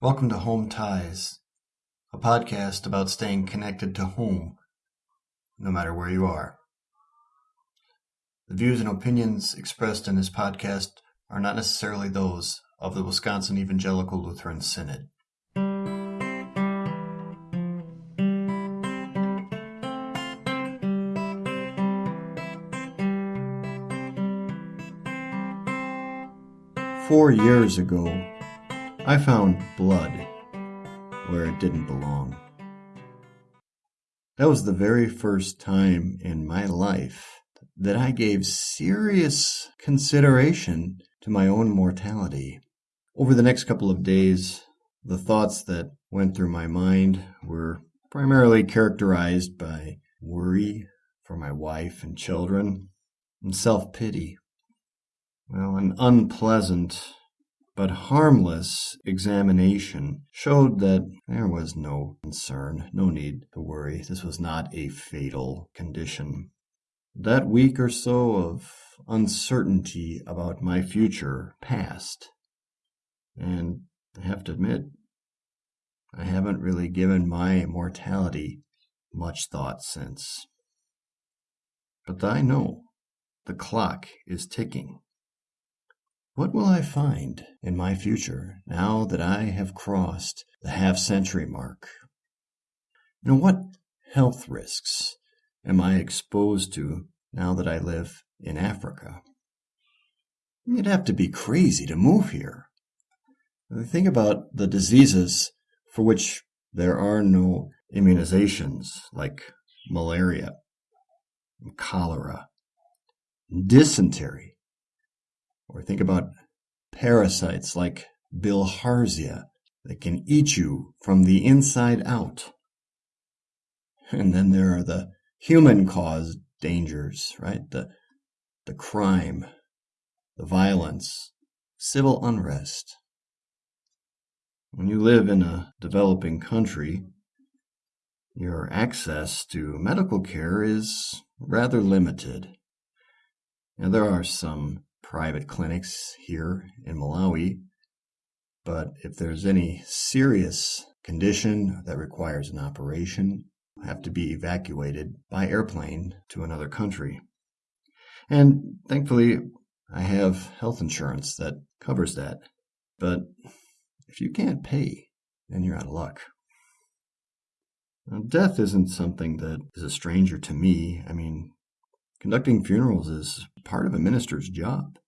Welcome to Home Ties, a podcast about staying connected to home, no matter where you are. The views and opinions expressed in this podcast are not necessarily those of the Wisconsin Evangelical Lutheran Synod. Four years ago, I found blood where it didn't belong. That was the very first time in my life that I gave serious consideration to my own mortality. Over the next couple of days, the thoughts that went through my mind were primarily characterized by worry for my wife and children and self pity. Well, an unpleasant but harmless examination showed that there was no concern, no need to worry. This was not a fatal condition. That week or so of uncertainty about my future passed. And I have to admit, I haven't really given my mortality much thought since. But I know the clock is ticking. What will I find in my future now that I have crossed the half century mark? Know, what health risks am I exposed to now that I live in Africa? You'd have to be crazy to move here. Think about the diseases for which there are no immunizations, like malaria, cholera, dysentery, or think about parasites like bilharzia that can eat you from the inside out. And then there are the human caused dangers, right? The, the crime, the violence, civil unrest. When you live in a developing country, your access to medical care is rather limited. Now, there are some private clinics here in Malawi. But if there's any serious condition that requires an operation, have to be evacuated by airplane to another country. And thankfully, I have health insurance that covers that. But if you can't pay, then you're out of luck. Now, death isn't something that is a stranger to me. I mean, Conducting funerals is part of a minister's job.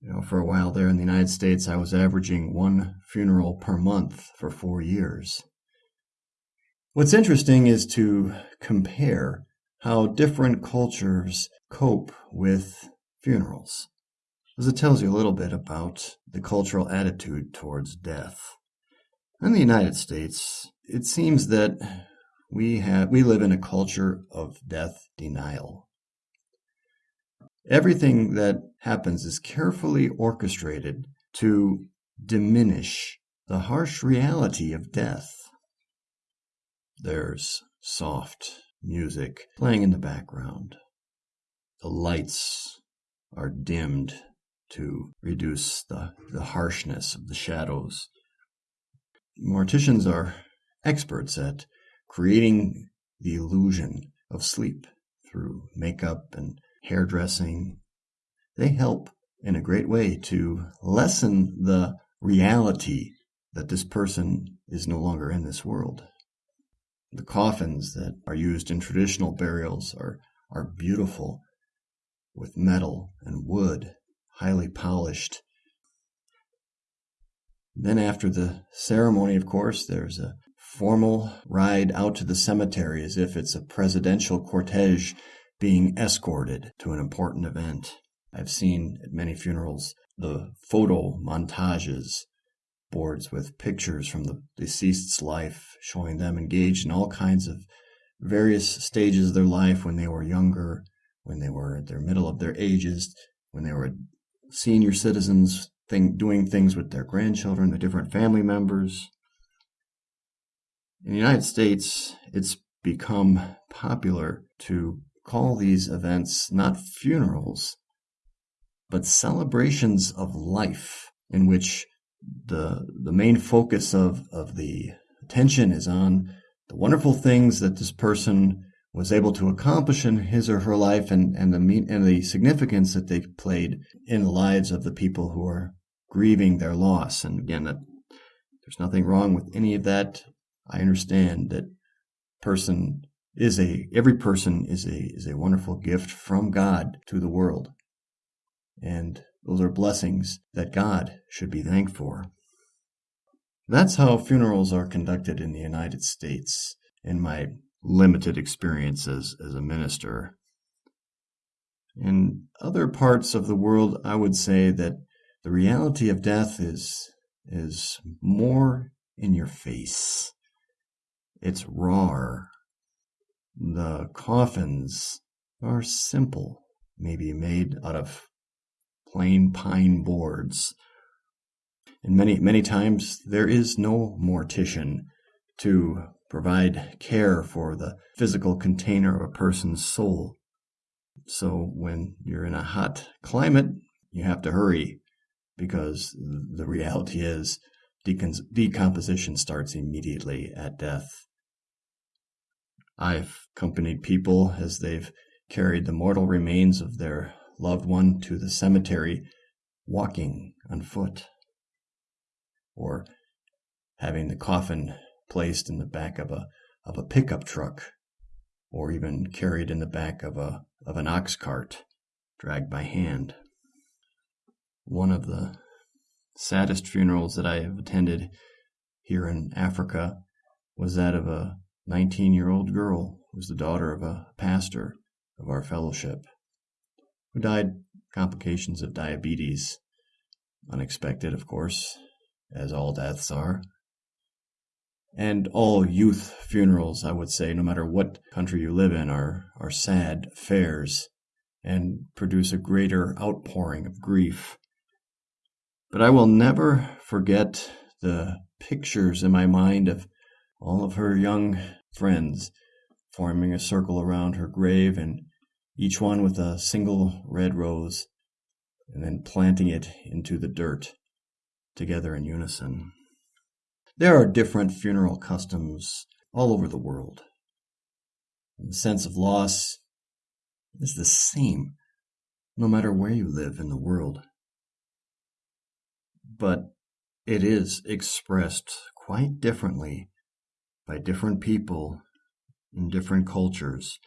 You know, for a while there in the United States, I was averaging one funeral per month for four years. What's interesting is to compare how different cultures cope with funerals, as it tells you a little bit about the cultural attitude towards death. In the United States, it seems that we have we live in a culture of death denial. Everything that happens is carefully orchestrated to diminish the harsh reality of death. There's soft music playing in the background. The lights are dimmed to reduce the, the harshness of the shadows. Morticians are experts at creating the illusion of sleep through makeup and hairdressing, they help in a great way to lessen the reality that this person is no longer in this world. The coffins that are used in traditional burials are, are beautiful with metal and wood, highly polished. Then, after the ceremony, of course, there's a formal ride out to the cemetery as if it's a presidential cortege being escorted to an important event. I've seen at many funerals the photo montages, boards with pictures from the deceased's life, showing them engaged in all kinds of various stages of their life when they were younger, when they were at their middle of their ages, when they were senior citizens, thing, doing things with their grandchildren, their different family members. In the United States, it's become popular to call these events not funerals, but celebrations of life in which the the main focus of of the attention is on the wonderful things that this person was able to accomplish in his or her life and, and the mean, and the significance that they played in the lives of the people who are grieving their loss. And again, that there's nothing wrong with any of that. I understand that person is a every person is a is a wonderful gift from God to the world. And those are blessings that God should be thanked for. That's how funerals are conducted in the United States in my limited experience as, as a minister. In other parts of the world, I would say that the reality of death is, is more in your face. It's raw. The coffins are simple, maybe made out of plain pine boards. And many, many times there is no mortician to provide care for the physical container of a person's soul. So when you're in a hot climate, you have to hurry because the reality is decomposition starts immediately at death. I've accompanied people as they've carried the mortal remains of their loved one to the cemetery walking on foot or having the coffin placed in the back of a of a pickup truck or even carried in the back of a of an ox cart dragged by hand. One of the saddest funerals that I have attended here in Africa was that of a 19 year old girl who was the daughter of a pastor of our fellowship who died complications of diabetes unexpected of course as all deaths are and all youth funerals, I would say, no matter what country you live in, are, are sad affairs and produce a greater outpouring of grief. But I will never forget the pictures in my mind of all of her young friends forming a circle around her grave and each one with a single red rose and then planting it into the dirt together in unison. There are different funeral customs all over the world. And The sense of loss is the same no matter where you live in the world. But it is expressed quite differently by different people in different cultures.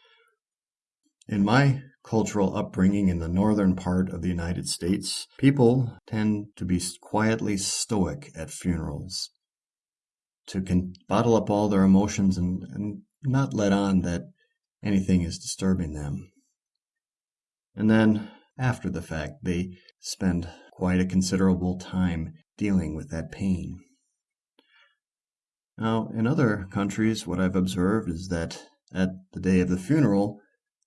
In my cultural upbringing in the northern part of the United States, people tend to be quietly stoic at funerals to bottle up all their emotions and, and not let on that anything is disturbing them. And then, after the fact, they spend quite a considerable time dealing with that pain. Now, in other countries, what I've observed is that at the day of the funeral,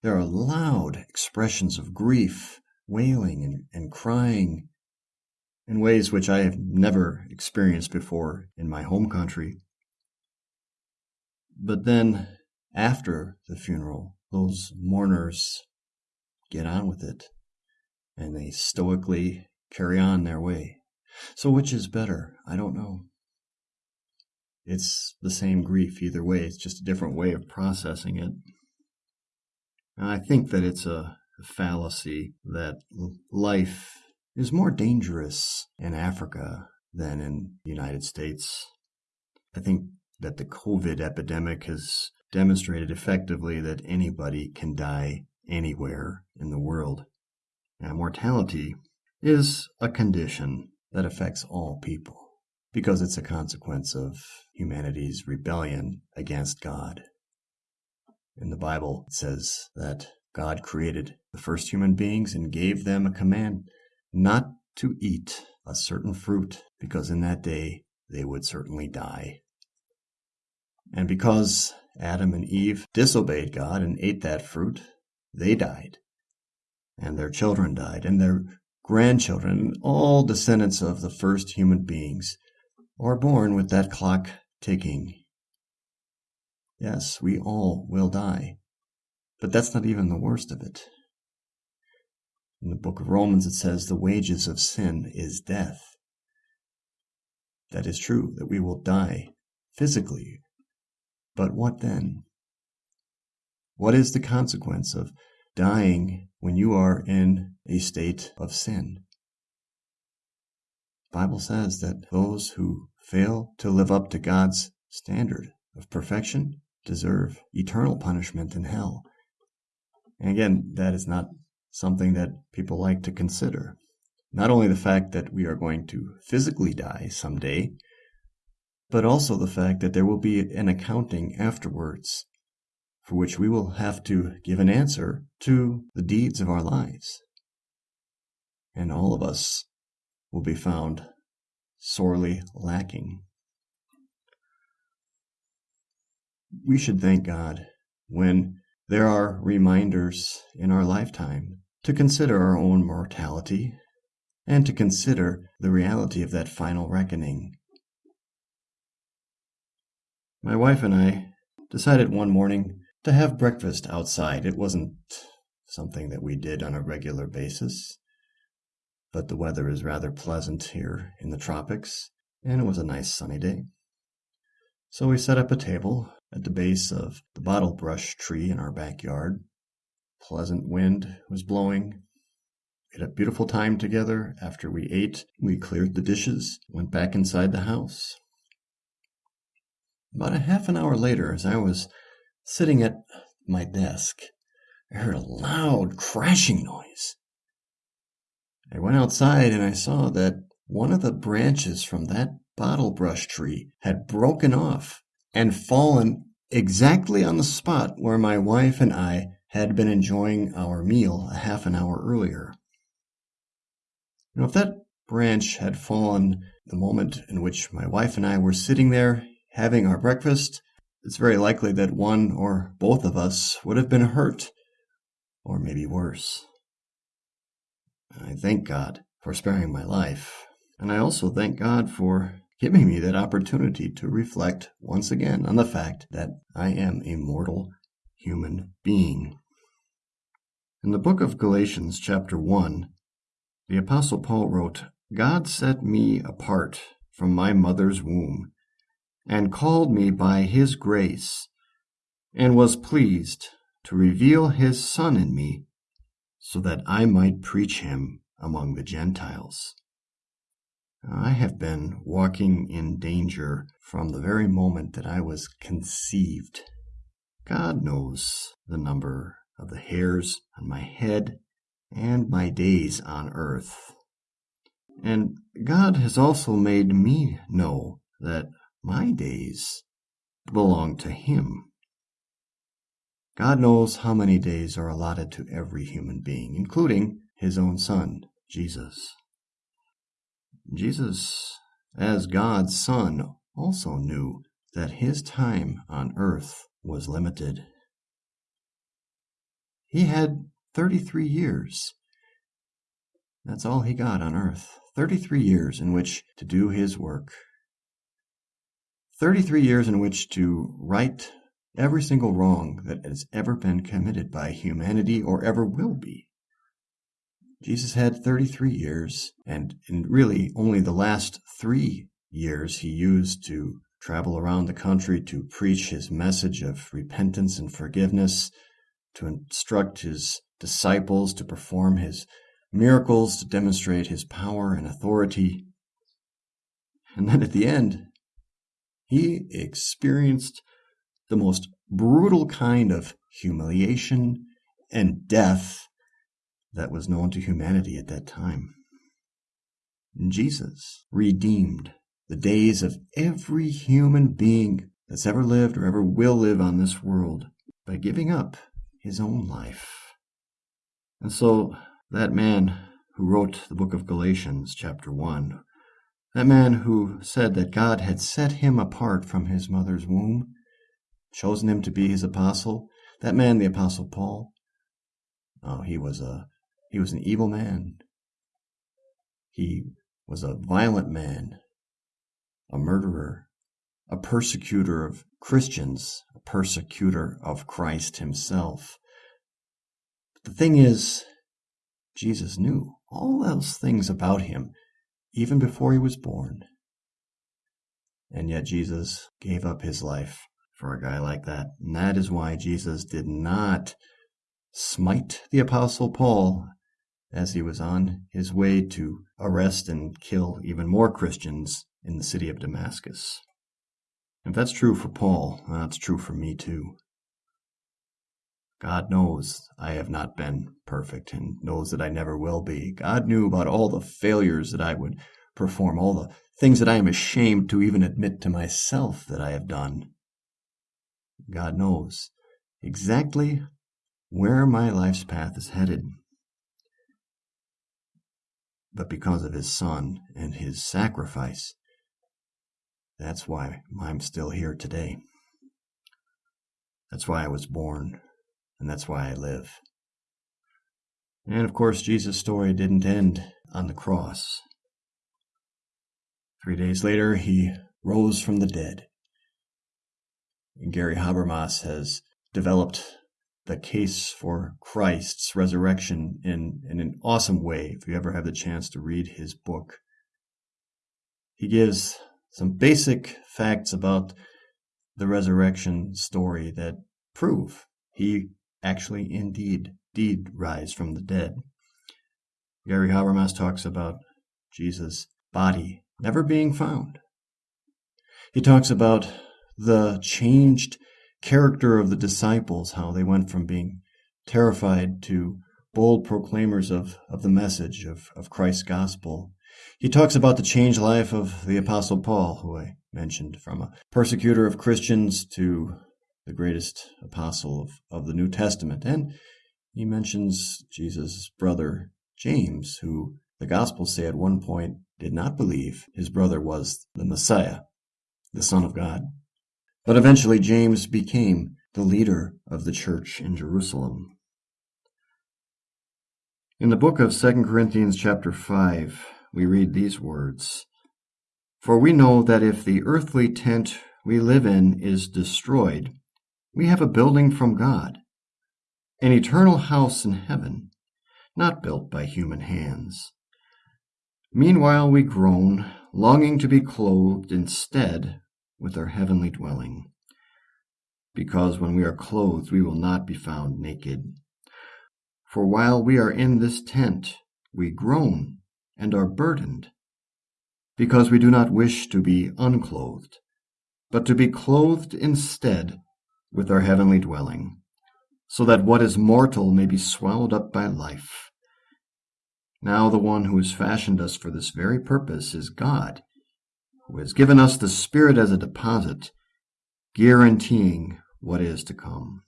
there are loud expressions of grief, wailing and, and crying, in ways which I have never experienced before in my home country. But then, after the funeral, those mourners get on with it and they stoically carry on their way. So, which is better? I don't know. It's the same grief either way, it's just a different way of processing it. And I think that it's a fallacy that life is more dangerous in Africa than in the United States. I think that the COVID epidemic has demonstrated effectively that anybody can die anywhere in the world. Now, mortality is a condition that affects all people because it's a consequence of humanity's rebellion against God. In the Bible, it says that God created the first human beings and gave them a command not to eat a certain fruit, because in that day they would certainly die. And because Adam and Eve disobeyed God and ate that fruit, they died. And their children died, and their grandchildren, and all descendants of the first human beings are born with that clock ticking. Yes, we all will die. But that's not even the worst of it. In the book of Romans, it says the wages of sin is death. that is true, that we will die physically. But what then? What is the consequence of dying when you are in a state of sin? The Bible says that those who fail to live up to God's standard of perfection deserve eternal punishment in hell. And again, that is not something that people like to consider. Not only the fact that we are going to physically die someday, but also the fact that there will be an accounting afterwards for which we will have to give an answer to the deeds of our lives. And all of us will be found sorely lacking. We should thank God when there are reminders in our lifetime to consider our own mortality and to consider the reality of that final reckoning. My wife and I decided one morning to have breakfast outside. It wasn't something that we did on a regular basis, but the weather is rather pleasant here in the tropics, and it was a nice sunny day. So we set up a table at the base of the bottle brush tree in our backyard. Pleasant wind was blowing. We had a beautiful time together. After we ate, we cleared the dishes, went back inside the house. About a half an hour later, as I was sitting at my desk, I heard a loud crashing noise. I went outside and I saw that one of the branches from that bottle brush tree had broken off and fallen exactly on the spot where my wife and I had been enjoying our meal a half an hour earlier. Now, if that branch had fallen the moment in which my wife and I were sitting there having our breakfast, it's very likely that one or both of us would have been hurt, or maybe worse. I thank God for sparing my life, and I also thank God for giving me that opportunity to reflect once again on the fact that I am a mortal human being. In the book of Galatians, chapter 1, the Apostle Paul wrote, God set me apart from my mother's womb and called me by his grace, and was pleased to reveal his Son in me, so that I might preach him among the Gentiles. I have been walking in danger from the very moment that I was conceived. God knows the number of the hairs on my head and my days on earth. And God has also made me know that my days belong to Him. God knows how many days are allotted to every human being, including His own Son, Jesus. Jesus, as God's Son, also knew that His time on earth was limited. He had 33 years. That's all he got on earth. 33 years in which to do his work. 33 years in which to right every single wrong that has ever been committed by humanity or ever will be. Jesus had 33 years, and in really only the last three years he used to travel around the country to preach his message of repentance and forgiveness, to instruct his disciples to perform his miracles, to demonstrate his power and authority. And then at the end, he experienced the most brutal kind of humiliation and death that was known to humanity at that time. Jesus redeemed the days of every human being that's ever lived or ever will live on this world by giving up his own life. And so that man who wrote the book of Galatians, chapter 1, that man who said that God had set him apart from his mother's womb, chosen him to be his apostle, that man, the apostle Paul, oh, he was a he was an evil man. He was a violent man, a murderer, a persecutor of Christians, a persecutor of Christ himself. But the thing is, Jesus knew all those things about him even before he was born. And yet Jesus gave up his life for a guy like that. And that is why Jesus did not smite the Apostle Paul as he was on his way to arrest and kill even more Christians in the city of Damascus. If that's true for Paul, that's true for me too. God knows I have not been perfect and knows that I never will be. God knew about all the failures that I would perform, all the things that I am ashamed to even admit to myself that I have done. God knows exactly where my life's path is headed. But because of his son and his sacrifice, that's why I'm still here today. That's why I was born and that's why I live. And of course, Jesus' story didn't end on the cross. Three days later, he rose from the dead. Gary Habermas has developed the case for Christ's resurrection in, in an awesome way. If you ever have the chance to read his book, he gives some basic facts about the resurrection story that prove he actually indeed did rise from the dead. Gary Habermas talks about Jesus' body never being found. He talks about the changed character of the disciples, how they went from being terrified to bold proclaimers of, of the message of, of Christ's gospel. He talks about the changed life of the Apostle Paul, who I mentioned, from a persecutor of Christians to the greatest apostle of, of the New Testament. And he mentions Jesus' brother James, who the Gospels say at one point did not believe his brother was the Messiah, the Son of God. But eventually James became the leader of the church in Jerusalem. In the book of 2 Corinthians chapter 5, we read these words, For we know that if the earthly tent we live in is destroyed, we have a building from God, an eternal house in heaven, not built by human hands. Meanwhile we groan, longing to be clothed instead with our heavenly dwelling, because when we are clothed we will not be found naked. For while we are in this tent, we groan and are burdened, because we do not wish to be unclothed, but to be clothed instead with our heavenly dwelling, so that what is mortal may be swallowed up by life. Now the one who has fashioned us for this very purpose is God, who has given us the Spirit as a deposit, guaranteeing what is to come.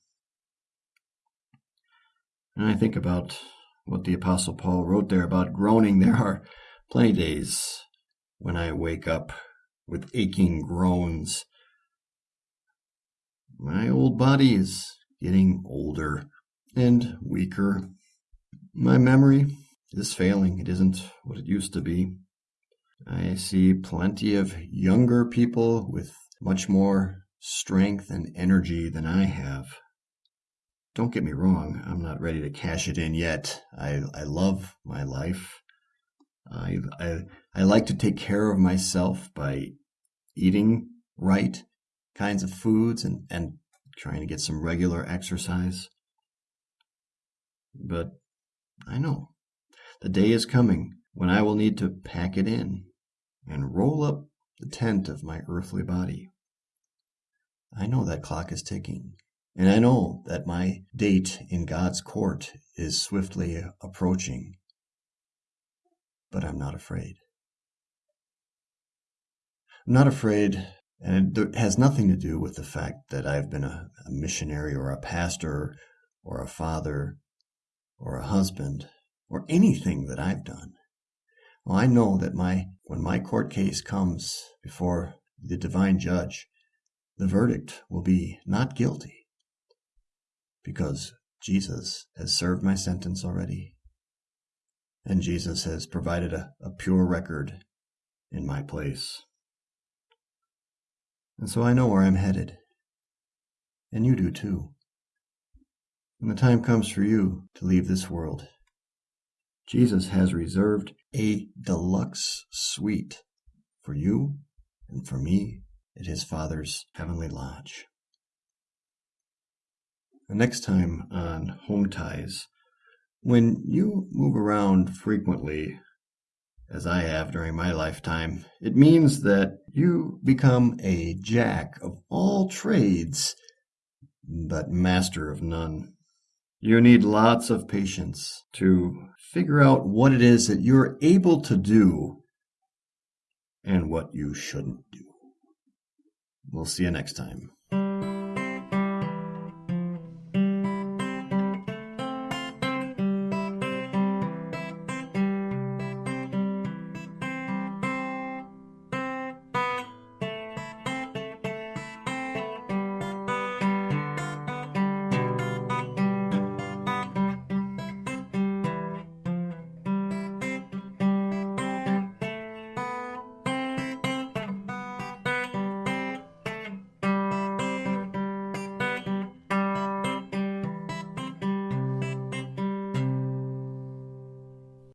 And I think about what the Apostle Paul wrote there about groaning. There are plenty days when I wake up with aching groans my old body is getting older and weaker. My memory is failing. It isn't what it used to be. I see plenty of younger people with much more strength and energy than I have. Don't get me wrong, I'm not ready to cash it in yet. I, I love my life. I, I, I like to take care of myself by eating right kinds of foods and, and trying to get some regular exercise. But I know the day is coming when I will need to pack it in and roll up the tent of my earthly body. I know that clock is ticking, and I know that my date in God's court is swiftly approaching. But I'm not afraid. I'm not afraid and it has nothing to do with the fact that I've been a, a missionary or a pastor or a father or a husband or anything that I've done. Well, I know that my when my court case comes before the divine judge, the verdict will be not guilty because Jesus has served my sentence already. And Jesus has provided a, a pure record in my place. And so I know where I'm headed. And you do too. When the time comes for you to leave this world, Jesus has reserved a deluxe suite for you and for me at his Father's heavenly lodge. The next time on Home Ties, when you move around frequently, as I have during my lifetime, it means that you become a jack of all trades, but master of none. You need lots of patience to figure out what it is that you're able to do and what you shouldn't do. We'll see you next time.